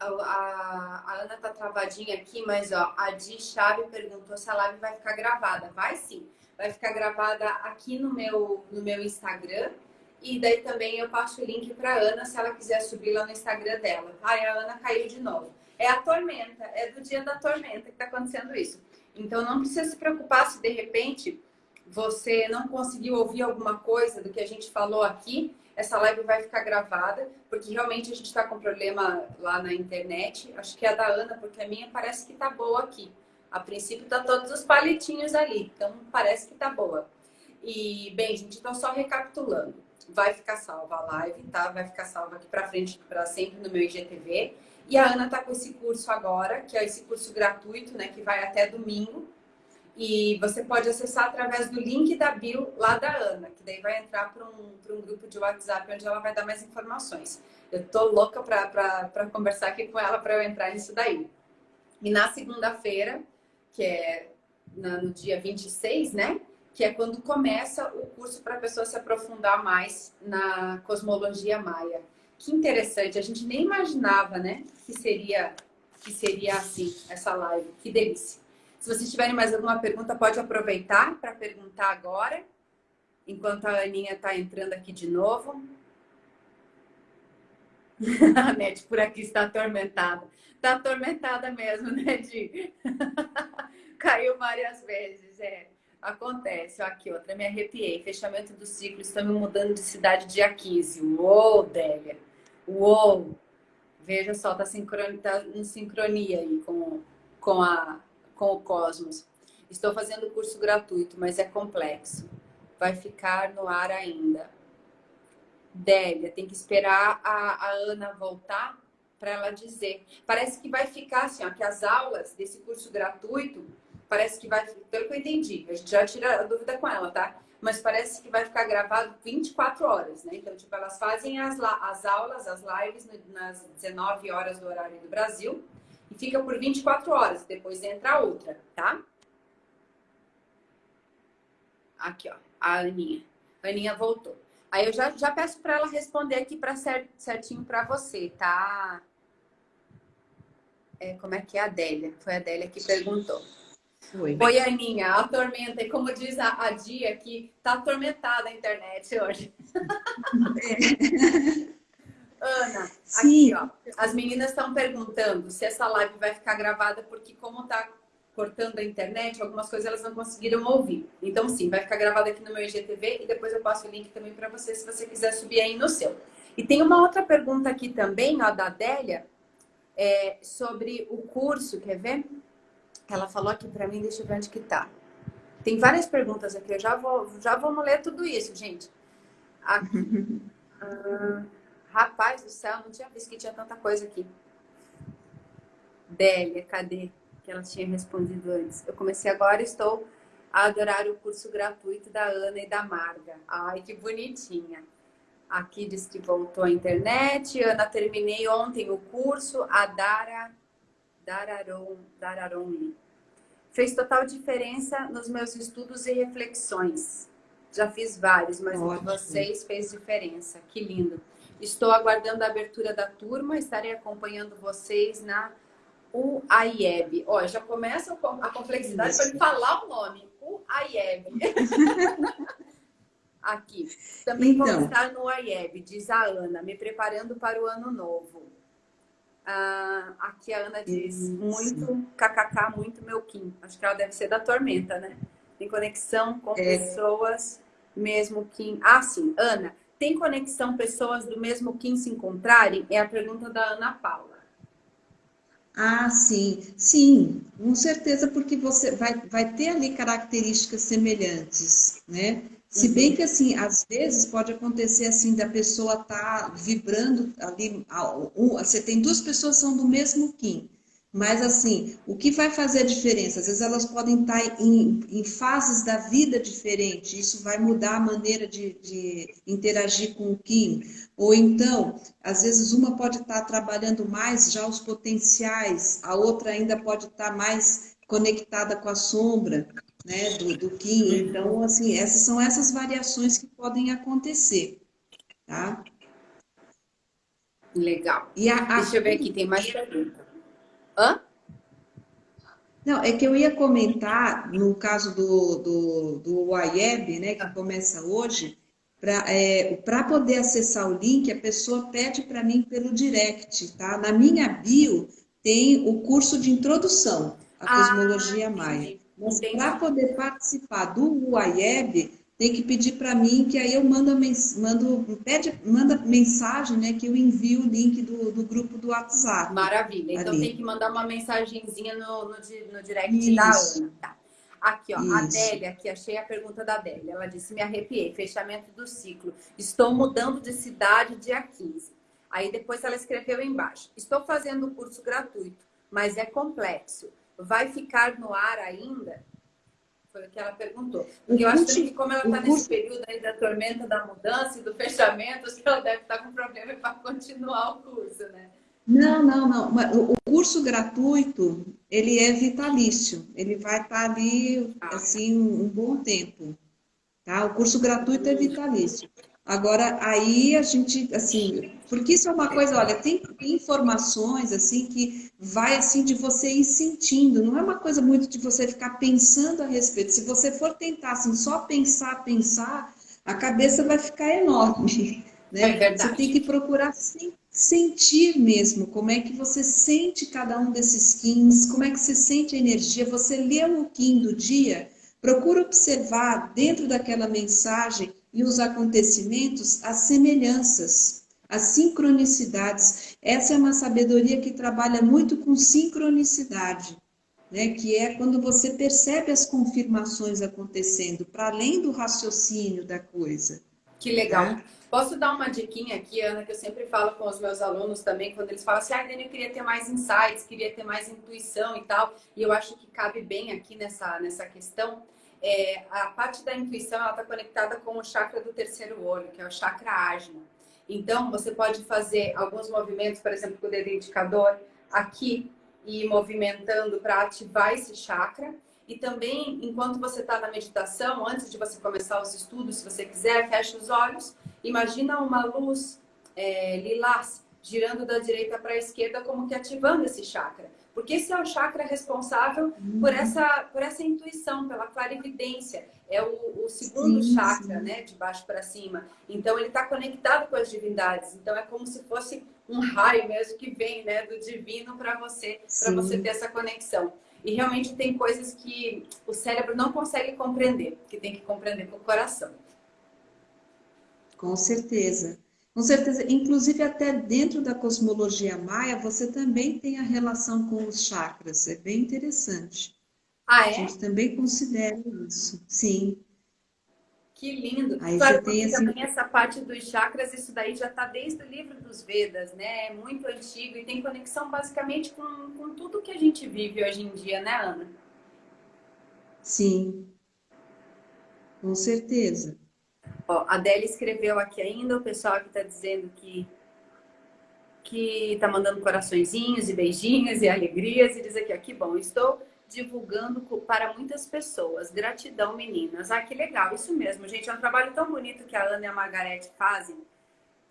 a, a, Ana tá travadinha aqui, mas ó, a Di Chave perguntou se a live vai ficar gravada. Vai sim, vai ficar gravada aqui no meu, no meu Instagram. E daí também eu passo o link para Ana se ela quiser subir lá no Instagram dela. Ai, a Ana caiu de novo. É a tormenta, é do dia da tormenta que está acontecendo isso. Então não precisa se preocupar se de repente você não conseguiu ouvir alguma coisa do que a gente falou aqui. Essa live vai ficar gravada, porque realmente a gente está com problema lá na internet. Acho que é a da Ana, porque a minha parece que está boa aqui. A princípio tá todos os palitinhos ali, então parece que tá boa. E, bem, gente, então só recapitulando. Vai ficar salva a live, tá? Vai ficar salva aqui para frente, para sempre no meu IGTV. E a Ana está com esse curso agora, que é esse curso gratuito, né, que vai até domingo. E você pode acessar através do link da bio lá da Ana, que daí vai entrar para um, um grupo de WhatsApp onde ela vai dar mais informações. Eu tô louca para conversar aqui com ela para eu entrar nisso daí. E na segunda-feira, que é no dia 26, né? Que é quando começa o curso para a pessoa se aprofundar mais na cosmologia maia. Que interessante, a gente nem imaginava, né, que seria, que seria assim, essa live. Que delícia. Se vocês tiverem mais alguma pergunta, pode aproveitar para perguntar agora, enquanto a Aninha está entrando aqui de novo. [LAUGHS] a Net por aqui está atormentada. Tá atormentada mesmo, né, Di? [LAUGHS] Caiu várias vezes, é. Acontece. Aqui, outra, me arrepiei. Fechamento do ciclo, estamos mudando de cidade dia 15. Uou, Délia. Uou. Veja só, tá, sincron... tá em sincronia aí com, com, a, com o cosmos. Estou fazendo curso gratuito, mas é complexo. Vai ficar no ar ainda. Délia, tem que esperar a, a Ana voltar para ela dizer. Parece que vai ficar assim, ó, que as aulas desse curso gratuito, parece que vai, pelo que eu entendi, a gente já tira a dúvida com ela, tá? Mas parece que vai ficar gravado 24 horas, né? Então, tipo, elas fazem as, as aulas, as lives nas 19 horas do horário do Brasil e fica por 24 horas, depois entra outra, tá? Aqui, ó, a Aninha. A Aninha voltou. Aí eu já, já peço para ela responder aqui para certinho para você, tá? É, como é que é a Adélia? Foi a Adélia que perguntou. Oi. Oi, Aninha, a tormenta, e como diz a, a Dia aqui, tá atormentada a internet hoje. É. [LAUGHS] Ana, Sim. aqui, ó. As meninas estão perguntando se essa live vai ficar gravada, porque como tá cortando a internet, algumas coisas elas não conseguiram ouvir. Então, sim, vai ficar gravado aqui no meu IGTV e depois eu passo o link também para você, se você quiser subir aí no seu. E tem uma outra pergunta aqui também, ó, da Adélia, é, sobre o curso, quer ver? Ela falou aqui para mim, deixa eu ver onde que tá. Tem várias perguntas aqui, eu já vou, já vamos ler tudo isso, gente. Aqui. ah, rapaz do céu, não tinha visto que tinha tanta coisa aqui. Délia, cadê? que ela tinha respondido antes. Eu comecei agora estou a adorar o curso gratuito da Ana e da Marga. Ai, que bonitinha. Aqui diz que voltou à internet. Ana, terminei ontem o curso. A Dara, Dararon, Dararon Fez total diferença nos meus estudos e reflexões. Já fiz vários, mas o de vocês fez diferença. Que lindo. Estou aguardando a abertura da turma. Estarei acompanhando vocês na o AIEB. Ó, já começa a complexidade para falar o nome. O AIEB. [LAUGHS] Aqui. Também então. vamos estar no AIEB, diz a Ana, me preparando para o ano novo. Ah, aqui a Ana diz, Isso. muito kkk, muito meu Kim. Acho que ela deve ser da Tormenta, né? Tem conexão com é. pessoas mesmo Kim. Ah, sim, Ana, tem conexão pessoas do mesmo Kim se encontrarem? É a pergunta da Ana Paula. Ah, sim, sim, com certeza, porque você vai, vai ter ali características semelhantes, né? Se bem que, assim, às vezes pode acontecer, assim, da pessoa tá vibrando ali, você tem duas pessoas que são do mesmo Kim, mas, assim, o que vai fazer a diferença? Às vezes elas podem estar em, em fases da vida diferentes, isso vai mudar a maneira de, de, interagir com o Kim. Ou então, às vezes uma pode estar trabalhando mais já os potenciais, a outra ainda pode estar mais conectada com a sombra né, do, do Kim. Então, assim, essas são essas variações que podem acontecer, tá? Legal. E a, a... Deixa eu ver aqui, tem mais perguntas. Hã? Não, é que eu ia comentar, no caso do, do, do YEB, né, que começa hoje, para é, poder acessar o link, a pessoa pede para mim pelo direct, tá? Na minha bio tem o curso de introdução à ah, cosmologia maia. Mas para poder participar do UAIEB, tem que pedir para mim, que aí eu mando, mando pede, manda mensagem, né, que eu envio o link do, do grupo do WhatsApp. Maravilha. Então ali. tem que mandar uma mensagenzinha no, no, no direct Isso. da Ana. Tá. Aqui, ó, Isso. a Adélia, aqui achei a pergunta da Adélia. Ela disse: Me arrepiei, fechamento do ciclo. Estou mudando de cidade dia 15. Aí depois ela escreveu embaixo: Estou fazendo o curso gratuito, mas é complexo. Vai ficar no ar ainda? Foi o que ela perguntou. Porque eu acho que como ela está nesse período aí da tormenta da mudança e do fechamento, acho que ela deve estar tá com problema para continuar o curso, né? Não, não, não. O curso gratuito, ele é vitalício. Ele vai estar tá ali, ah. assim, um bom tempo. Tá? O curso gratuito é vitalício. Agora, aí a gente, assim, porque isso é uma coisa, olha, tem, informações, assim, que vai, assim, de você ir sentindo, não é uma coisa muito de você ficar pensando a respeito. Se você for tentar, assim, só pensar, pensar, a cabeça vai ficar enorme, [LAUGHS] né? É você tem que procurar sentir mesmo como é que você sente cada um desses Kins, como é que você sente a energia. Você lê o Kim do dia, procura observar dentro daquela mensagem e os acontecimentos as semelhanças, as sincronicidades. Essa é uma sabedoria que trabalha muito com sincronicidade. Né, que é quando você percebe as confirmações acontecendo, para além do raciocínio da coisa. Que legal. Tá? Posso dar uma diquinha aqui, Ana, que eu sempre falo com os meus alunos também, quando eles falam assim, ah, Dani, eu queria ter mais insights, queria ter mais intuição e tal, e eu acho que cabe bem aqui nessa, nessa questão. É, a parte da intuição, ela está conectada com o chakra do terceiro olho, que é o chakra ágina. Então, você pode fazer alguns movimentos, por exemplo, com o dedo indicador aqui, e movimentando para ativar esse chakra. E também, enquanto você está na meditação, antes de você começar os estudos, se você quiser, feche os olhos. Imagina uma luz é, lilás girando da direita para a esquerda, como que ativando esse chakra. Porque esse é o chakra responsável por uhum. essa, por essa intuição, pela clarividência. É o, o segundo sim, chakra, sim. né? De baixo para cima. Então, ele está conectado com as divindades. Então, é como se fosse um raio mesmo que vem né, do divino para você, para você ter essa conexão. E realmente tem coisas que o cérebro não consegue compreender, que tem que compreender com o coração. Com certeza. Com certeza. Inclusive, até dentro da cosmologia maia, você também tem a relação com os chakras. É bem interessante. Ah, é? A gente também considera isso. Sim. Que lindo. Aí claro, você tem assim... também essa parte dos chakras, isso daí já está desde o livro dos Vedas, né? É muito antigo e tem conexão basicamente com, com tudo que a gente vive hoje em dia, né, Ana? Sim, com certeza. Ó, a Adélia escreveu aqui ainda, o pessoal que está dizendo que que está mandando coraçõezinhos e beijinhos e alegrias e diz aqui, ó, que bom, estou divulgando para muitas pessoas. Gratidão, meninas. Ah, que legal, isso mesmo, gente. É um trabalho tão bonito que a Ana e a Margarete fazem.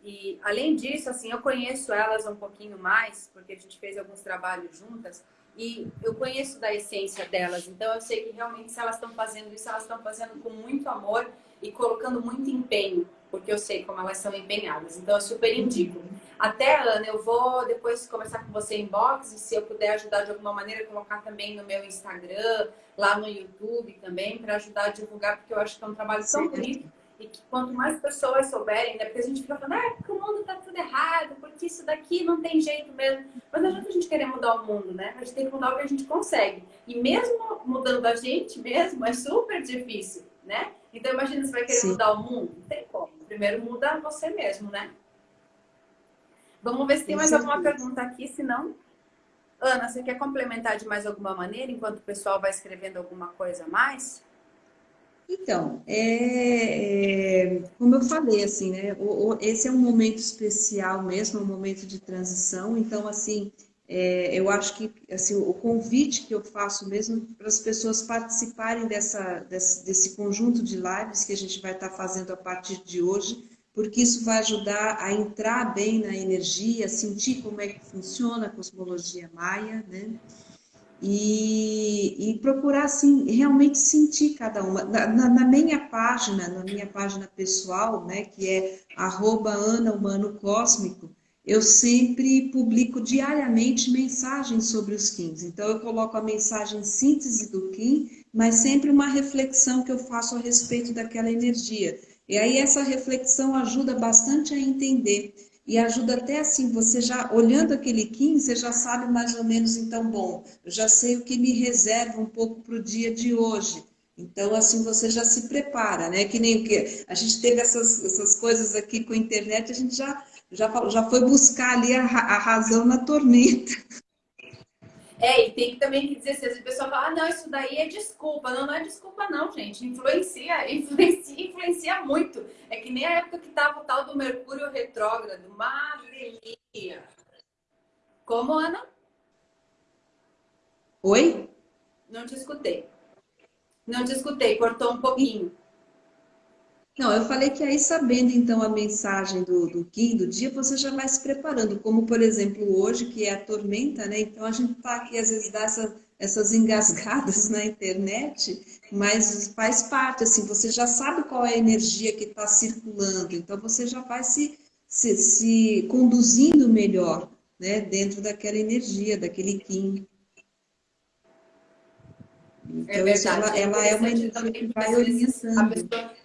E, além disso, assim, eu conheço elas um pouquinho mais, porque a gente fez alguns trabalhos juntas, e eu conheço da essência delas. Então, eu sei que realmente, se elas estão fazendo isso, elas estão fazendo com muito amor e colocando muito empenho, porque eu sei como elas são empenhadas. Então, eu super indico. Até, Ana, eu vou depois conversar com você em box e se eu puder ajudar de alguma maneira, colocar também no meu Instagram, lá no YouTube também, para ajudar a divulgar, porque eu acho que é um trabalho tão bonito e que quanto mais pessoas souberem, né? Porque a gente fica falando, ah, porque o mundo tá tudo errado, porque isso daqui não tem jeito mesmo. Mas não adianta a gente querer mudar o mundo, né? A gente tem que mudar o que a gente consegue. E mesmo mudando a gente mesmo, é super difícil, né? Então imagina, você vai querer Sim. mudar o mundo? Não tem como. Primeiro muda você mesmo, né? Vamos ver se tem mais alguma pergunta aqui, se não... Ana, você quer complementar de mais alguma maneira, enquanto o pessoal vai escrevendo alguma coisa a mais? Então, é, é, como eu falei, assim, né? O, o, esse é um momento especial mesmo, um momento de transição. Então, assim, é, eu acho que assim, o convite que eu faço mesmo para as pessoas participarem dessa, desse, desse conjunto de lives que a gente vai estar fazendo a partir de hoje, porque isso vai ajudar a entrar bem na energia, sentir como é que funciona a cosmologia maia, né? E, e procurar, assim, realmente sentir cada uma. Na, na, na, minha página, na minha página pessoal, né, que é arroba Ana Humano Cósmico, eu sempre publico diariamente mensagens sobre os Kins. Então, eu coloco a mensagem síntese do Kim, mas sempre uma reflexão que eu faço a respeito daquela energia. E aí essa reflexão ajuda bastante a entender. E ajuda até assim, você já, olhando aquele Kim, você já sabe mais ou menos, então, bom, eu já sei o que me reserva um pouco para o dia de hoje. Então, assim, você já se prepara, né? Que nem que a gente teve essas, essas coisas aqui com a internet, a gente já, já, já foi buscar ali a, a razão na tormenta. É, e tem também que dizer assim, a pessoa fala, ah, não, isso daí é desculpa. Não, não é desculpa não, gente. Influencia, [LAUGHS] influencia, influencia muito. É que nem a época que tava o tal do Mercúrio retrógrado. Maravilha. Como, Ana? Oi? Não te escutei. Não te escutei, cortou um pouquinho. Não, eu falei que aí sabendo então a mensagem do, do Kim, do dia, você já vai se preparando, como por exemplo hoje, que é a tormenta, né? Então a gente tá aqui, às vezes dá essa, essas engasgadas [LAUGHS] na internet, mas faz parte, assim, você já sabe qual é a energia que está circulando, então você já vai se, se, se conduzindo melhor né, dentro daquela energia, daquele Kim. Então, é verdade. Ela, ela é uma energia que vai orientando.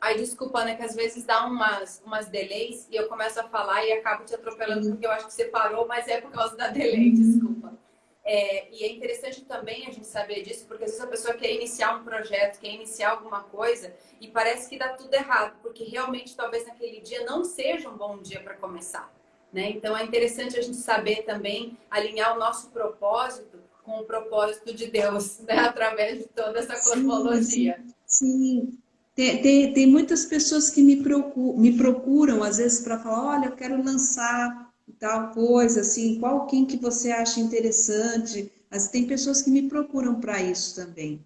Aí, desculpa, né, que às vezes dá umas, umas delays e eu começo a falar e acabo te atropelando porque eu acho que você parou, mas é por causa da delay, uhum. desculpa. É, e é interessante também a gente saber disso, porque às vezes a pessoa quer iniciar um projeto, quer iniciar alguma coisa e parece que dá tudo errado, porque realmente talvez naquele dia não seja um bom dia para começar. Né? Então é interessante a gente saber também alinhar o nosso propósito com o propósito de Deus, né? [LAUGHS] através de toda essa cosmologia. Sim, sim. Tem, tem, tem muitas pessoas que me procuram, me procuram às vezes para falar, olha, eu quero lançar tal coisa, assim, qual Kim que você acha interessante. Mas tem pessoas que me procuram para isso também.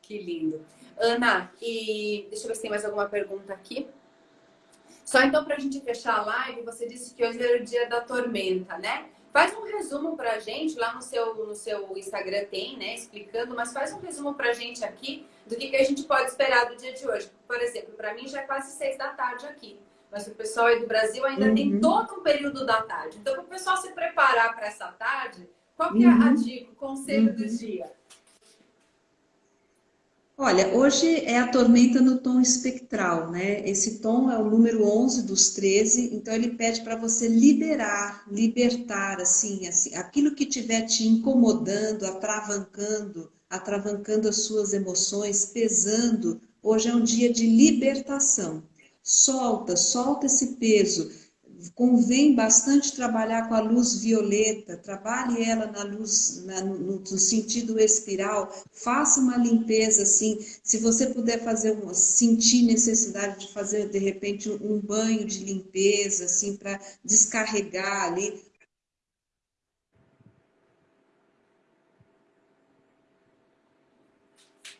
Que lindo. Ana, e deixa eu ver se tem mais alguma pergunta aqui. Só então para a gente fechar a live, você disse que hoje era o dia da tormenta, né? Faz um resumo para a gente, lá no seu, no seu Instagram tem, né, explicando, mas faz um resumo para a gente aqui do que, que a gente pode esperar do dia de hoje. Por exemplo, para mim já é quase seis da tarde aqui mas o pessoal aí do Brasil ainda uhum. tem todo um período da tarde. Então, para o pessoal se preparar para essa tarde, qual que é a uhum. dica, o conselho uhum. do dia? Olha, hoje é a tormenta no tom espectral, né? Esse tom é o número 11 dos 13, então ele pede para você liberar, libertar, assim, assim, aquilo que estiver te incomodando, atravancando, atravancando as suas emoções, pesando. Hoje é um dia de libertação. Solta, solta esse peso. Convém bastante trabalhar com a luz violeta, trabalhe ela na luz, na, no, no, sentido espiral, faça uma limpeza assim. Se você puder fazer um, sentir necessidade de fazer de repente um banho de limpeza, assim, para descarregar ali,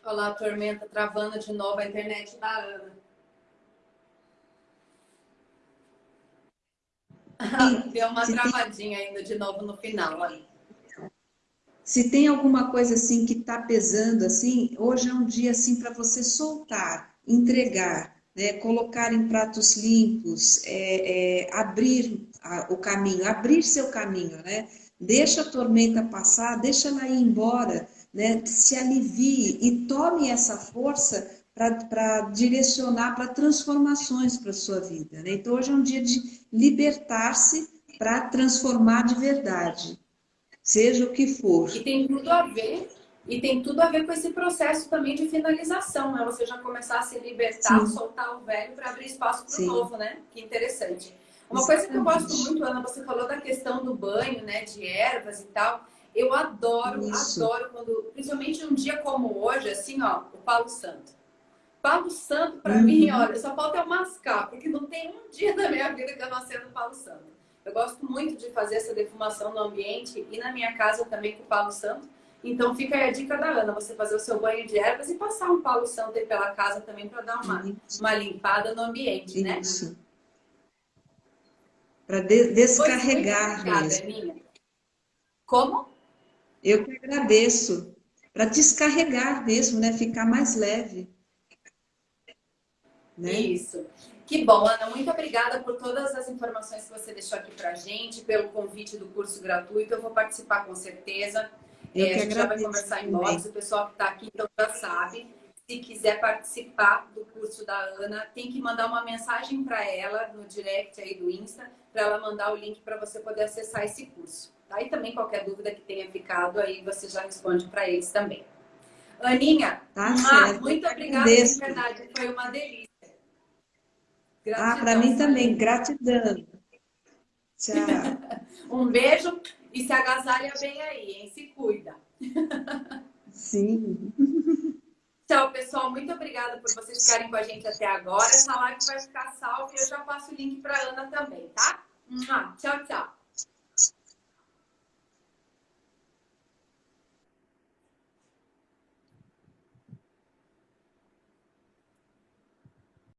Olha lá a tormenta travando de novo a internet da Ana. [LAUGHS] Deu uma se travadinha tem... ainda de novo no final aí. Se tem alguma coisa assim que está pesando assim, hoje é um dia assim para você soltar, entregar, né? colocar em pratos limpos, é, é, abrir a, o caminho, abrir seu caminho, né? Deixa a tormenta passar, deixa ela ir embora, né? Se alivie e tome essa força para direcionar para transformações para a sua vida. Né? Então, hoje é um dia de libertar-se para transformar de verdade, seja o que for. E tem tudo a ver, e tem tudo a ver com esse processo também de finalização, né? Você já começar a se libertar, Sim. soltar o velho para abrir espaço para o novo, né? Que interessante. Uma Exatamente. coisa que eu gosto muito, Ana, você falou da questão do banho, né? De ervas e tal. Eu adoro, Isso. adoro quando, principalmente um dia como hoje, assim, ó, o Paulo Santo. Palo Santo, para uhum. mim, olha, só falta eu mascar, porque não tem um dia [LAUGHS] da minha vida que eu não acendo Palo Santo. Eu gosto muito de fazer essa defumação no ambiente e na minha casa também com o Palo Santo. Então fica aí a dica da Ana, você fazer o seu banho de ervas e passar um Palo Santo aí pela casa também para dar uma, uma limpada no ambiente, né? Isso. Para de descarregar mesmo. Minha. Como? Eu que agradeço. Para descarregar mesmo, né? Ficar mais leve. Né? Isso. Que bom, Ana. Muito obrigada por todas as informações que você deixou aqui para gente, pelo convite do curso gratuito. Eu vou participar com certeza. Eu é, a gente já vai conversar em box. O pessoal que está aqui então já sabe. Se quiser participar do curso da Ana, tem que mandar uma mensagem para ela no direct aí do Insta, para ela mandar o link para você poder acessar esse curso. E também qualquer dúvida que tenha ficado aí, você já responde para eles também. Aninha, tá ah, muito obrigada, de verdade. Foi uma delícia. Gratidão, ah, para mim também, gratidão. Tchau. [LAUGHS] um beijo e se agasalha bem aí, hein? Se cuida. Sim. [LAUGHS] Tchau, pessoal. Muito obrigada por vocês ficarem com a gente até agora. Essa live vai ficar salva e eu já passo o link para Ana também, tá? Tchau, tchau.